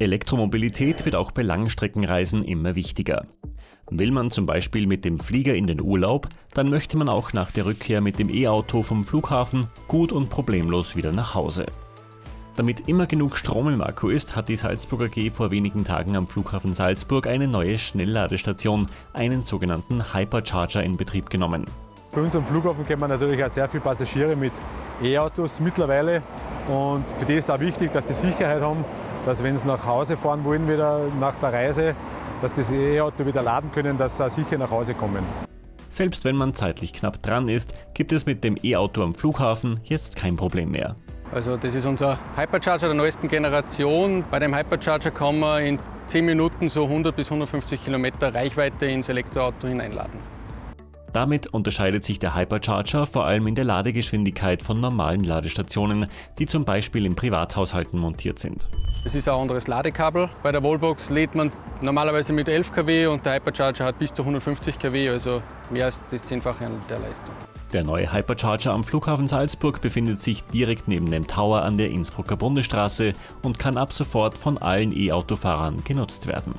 Elektromobilität wird auch bei Langstreckenreisen immer wichtiger. Will man zum Beispiel mit dem Flieger in den Urlaub, dann möchte man auch nach der Rückkehr mit dem E-Auto vom Flughafen gut und problemlos wieder nach Hause. Damit immer genug Strom im Akku ist, hat die Salzburger G vor wenigen Tagen am Flughafen Salzburg eine neue Schnellladestation, einen sogenannten Hypercharger, in Betrieb genommen. Bei uns am Flughafen kennen wir natürlich auch sehr viele Passagiere mit E-Autos mittlerweile und für die ist es auch wichtig, dass die Sicherheit haben, dass wenn sie nach Hause fahren wollen wieder nach der Reise, dass das E-Auto wieder laden können, dass sie sicher nach Hause kommen. Selbst wenn man zeitlich knapp dran ist, gibt es mit dem E-Auto am Flughafen jetzt kein Problem mehr. Also das ist unser Hypercharger der neuesten Generation. Bei dem Hypercharger kann man in 10 Minuten so 100 bis 150 Kilometer Reichweite ins Elektroauto hineinladen. Damit unterscheidet sich der Hypercharger vor allem in der Ladegeschwindigkeit von normalen Ladestationen, die zum Beispiel in Privathaushalten montiert sind. Es ist ein anderes Ladekabel. Bei der Wallbox lädt man normalerweise mit 11 kW und der Hypercharger hat bis zu 150 kW, also mehr als das Zehnfache an der Leistung. Der neue Hypercharger am Flughafen Salzburg befindet sich direkt neben dem Tower an der Innsbrucker Bundesstraße und kann ab sofort von allen E-Autofahrern genutzt werden.